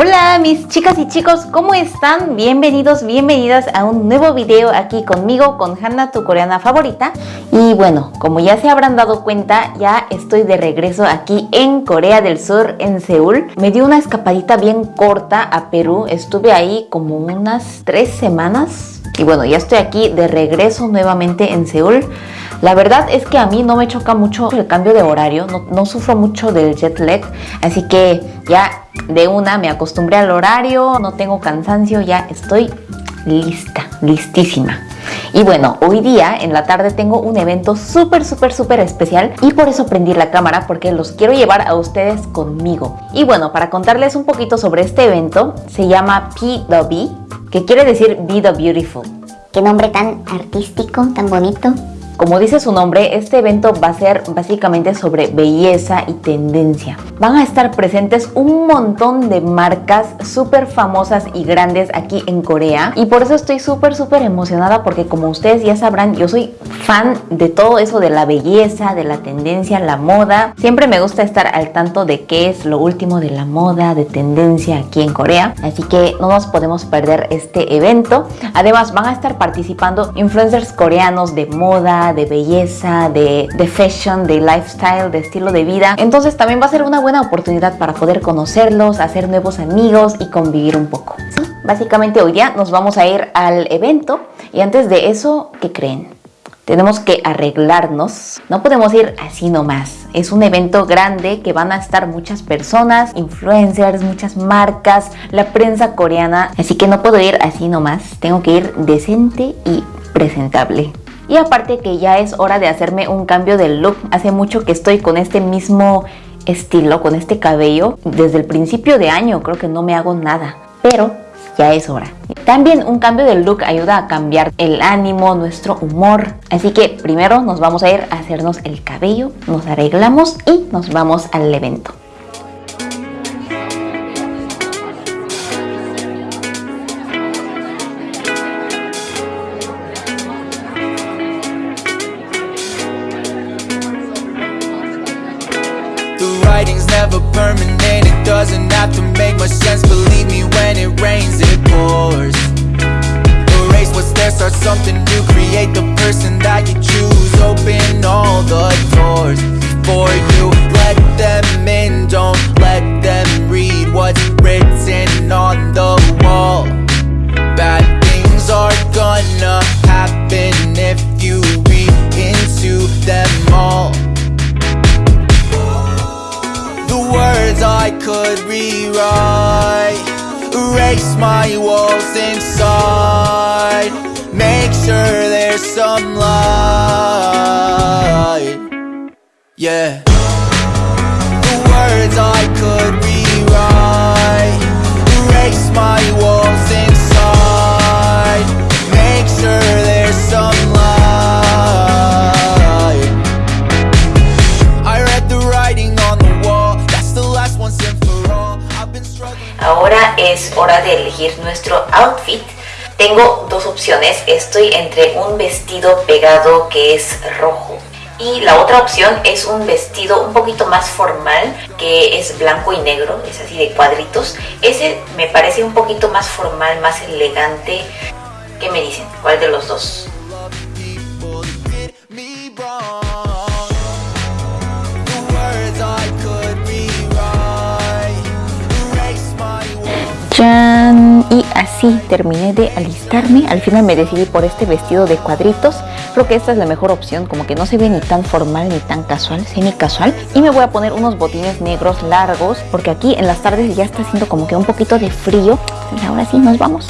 hola mis chicas y chicos, ¿cómo están? Bienvenidos, bienvenidas a un nuevo video aquí conmigo, con Hanna, tu coreana favorita. Y bueno, como ya se habrán dado cuenta, ya estoy de regreso aquí en Corea del Sur, en Seúl. Me di una escapadita bien corta a Perú, estuve ahí como unas tres semanas. Y bueno, ya estoy aquí de regreso nuevamente en Seúl. La verdad es que a mí no me choca mucho el cambio de horario, no, sufro mucho del jet lag, así que ya de una me acostumbré al horario, no tengo cansancio, ya estoy lista, listísima. Y bueno, hoy día en la tarde tengo un evento súper, súper, súper especial y por eso prendí la cámara porque los quiero llevar a ustedes conmigo. Y bueno, para contarles un poquito sobre este evento, se llama P que quiere decir Be the Beautiful. Qué nombre tan artístico, tan bonito. Como dice su nombre, este evento va a ser básicamente sobre belleza y tendencia. Van a estar presentes un montón de marcas súper famosas y grandes aquí en Corea y por eso estoy súper súper emocionada porque como ustedes ya sabrán, yo soy fan de todo eso de la belleza, de la tendencia, la moda. Siempre me gusta estar al tanto de qué es lo último de la moda, de tendencia aquí en Corea, así que no nos podemos perder este evento. Además van a estar participando influencers coreanos de moda, de belleza, de, de, fashion, de lifestyle, de estilo de vida. Entonces también va a ser una buena oportunidad para poder conocerlos, hacer nuevos amigos y convivir un poco. Básicamente hoy día nos vamos a ir al evento y antes de eso, ¿qué creen? Tenemos que arreglarnos. No podemos ir así nomás. Es un evento grande que van a estar muchas personas, influencers, muchas marcas, la prensa coreana. Así que no puedo ir así nomás. Tengo que ir decente y presentable. Y aparte que ya es hora de hacerme un cambio de look. Hace mucho que estoy con este mismo estilo, con este cabello. Desde el principio de año creo que no me hago nada. Pero ya es hora. También un cambio de look ayuda a cambiar el ánimo, nuestro humor. Así que primero nos vamos a ir a hacernos el cabello, nos arreglamos y nos vamos al evento. Something new Create the person that you choose. Open all the doors for you. Let them in, don't let them read What's written on the wall. Bad things are gonna happen If you read into them all. The words I could rewrite Erase my walls inside sure there's some light Yeah. The words I could rewrite. Erase my walls inside. Make sure there's some light I read the writing on the wall. That's the last once and for all. I've been struggling. Ahora es hora de elegir nuestro outfit. Tengo dos opciones. Estoy entre un vestido pegado que es rojo y la otra opción es un vestido un poquito más formal que es blanco y negro, es así de cuadritos. Ese me parece un poquito más formal, más elegante. ¿Qué me dicen? ¿Cuál de los dos? Así terminé de alistarme. Al final me decidí por este vestido de cuadritos. Creo que esta es la mejor opción, como que no se ve ni tan formal ni tan casual, semi casual. Y me voy a poner unos botines negros largos, porque aquí en las tardes ya está haciendo como que un poquito de frío. Entonces ahora sí, nos vamos.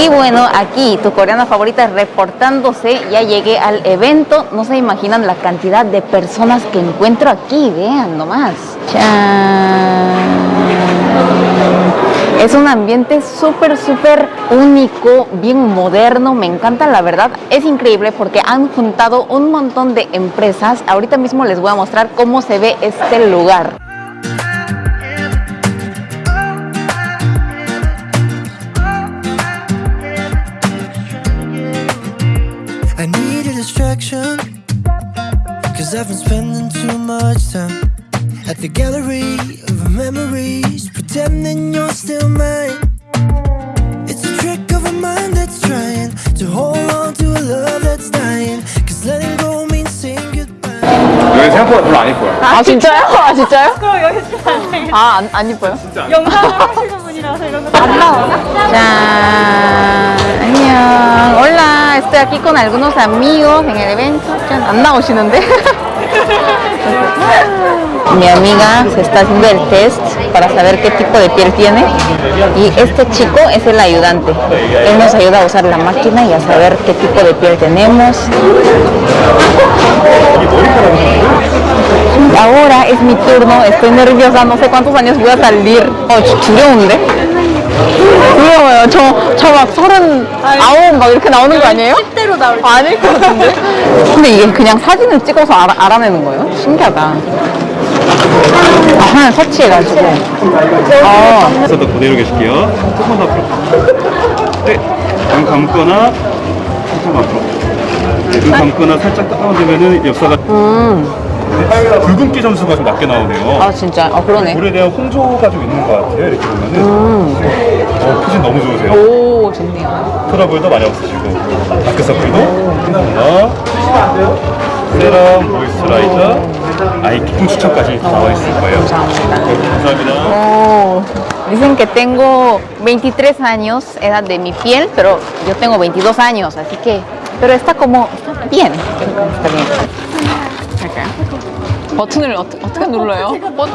Y bueno, aquí tu coreana favorita reportándose, ya llegué al evento. No se imaginan la cantidad de personas que encuentro aquí, vean nomás. Es un ambiente súper, súper único, bien moderno, me encanta la verdad. Es increíble porque han juntado un montón de empresas. Ahorita mismo les voy a mostrar cómo se ve este lugar. distraction. Cause I've been spending too much time at the gallery of memories, pretending you're still mine. It's a trick of a mind that's trying to hold on to a love that's dying. Cause letting go means saying goodbye. 여기 생각보다 별로 안 예뻐요. 아 진짜요? 아 진짜요? 아, 안, 안 이뻐요? 안 나오나? 짠, 안녕. Hola, estoy aquí con algunos amigos en el evento. 짠, 안 나오시는데? Mi amiga se está haciendo el test para saber qué tipo de piel tiene y este chico es el ayudante. Él nos ayuda a usar la máquina y a saber qué tipo de piel tenemos. Ahora es mi turno, estoy nerviosa, no sé cuántos años voy a salir. 어, 주- 두려운데? 두려워요. 저, 저 막 서른 아홉 막 이렇게 나오는 거 아니에요? 10대로 나올 아닐 것 같은데? 근데 이게 그냥 사진을 찍어서 알아, 알아내는 거예요? 신기하다. 아, 하나 터치해가지고. 아, 그래서 더 그대로 계실게요. 조금만 더 앞으로. 네. 눈 감거나 조금 앞으로. 네, 눈 감거나 살짝 다운되면은 역사가 네. 붉은기 점수가 좀 낮게 나오네요. 아 진짜? 아 그러네. 볼에 대한 홍조가 좀 있는 것 같아요. 이렇게 보면은. 어, 표정 너무 좋으세요. 오, 좋네요. 트러블도 많이 없으시고 다크서클도 하나 세럼 모이스처라이저 아이 기품 추천까지 나와 있을 거예요. 감사합니다. 감사합니다. Oh, dicen que tengo 23 años, edad de mi piel, pero yo tengo 22 años, así que, pero está como, está bien, está bien. Acá. 버튼을 어, 어떻게 눌러요? 버...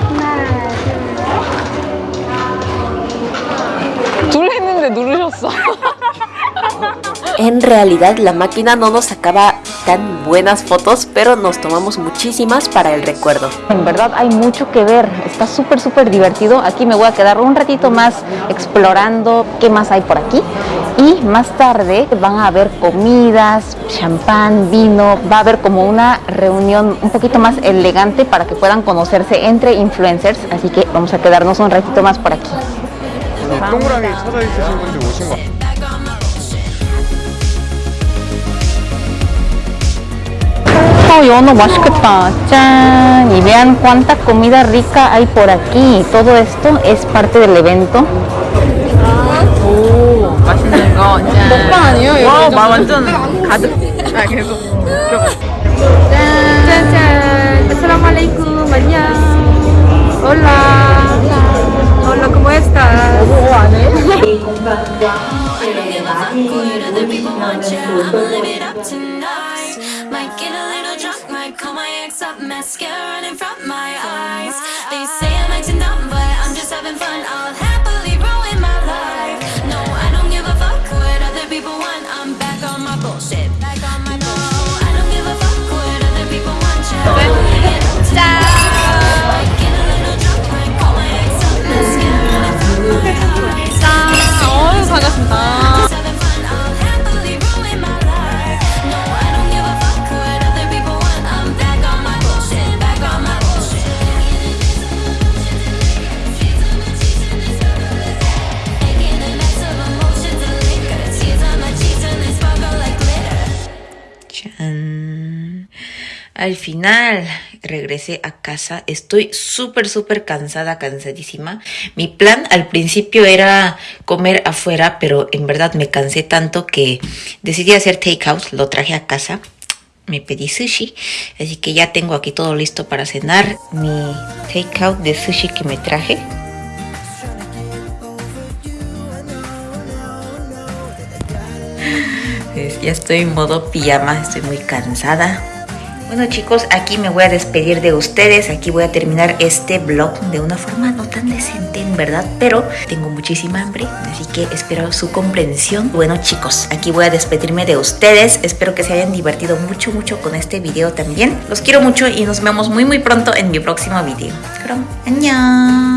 둘 했는데 누르셨어. En realidad la máquina no nos sacaba tan buenas fotos, pero nos tomamos muchísimas para el recuerdo. En verdad hay mucho que ver, está súper súper divertido. Aquí me voy a quedar un ratito más explorando qué más hay por aquí. Y más tarde van a haber comidas, champán, vino, va a haber como una reunión un poquito más elegante para que puedan conocerse entre influencers. Así que vamos a quedarnos un ratito más por aquí. 동그라미 찾아 있으신 분들 오신 거. Oh, 연어 맛있겠다. 짠. Y vean cuánta comida rica hay por aquí. Todo esto es parte del evento. 맛있는 거 짠. 먹방 아니에요? 이거 와, 마, 완전 가득. 아, 계속. 짠. 짠, 짠. 아슬라말레이쿰 안녕. 올라. 올라, como estás? 뭐 안해? Might get a little drunk, might call my ex up, mascara in front my eyes Al final regresé a casa. Estoy súper, súper cansada, cansadísima. Mi plan al principio era comer afuera, pero en verdad me cansé tanto que decidí hacer takeout. Lo traje a casa. Me pedí sushi, así que ya tengo aquí todo listo para cenar. Mi takeout de sushi que me traje. Ya estoy en modo pijama, estoy muy cansada. Bueno chicos, aquí me voy a despedir de ustedes, aquí voy a terminar este vlog de una forma no tan decente en verdad, pero tengo muchísima hambre, así que espero su comprensión. Bueno chicos, aquí voy a despedirme de ustedes, espero que se hayan divertido mucho mucho con este video también. Los quiero mucho y nos vemos muy muy pronto en mi próximo video. 그럼 안녕.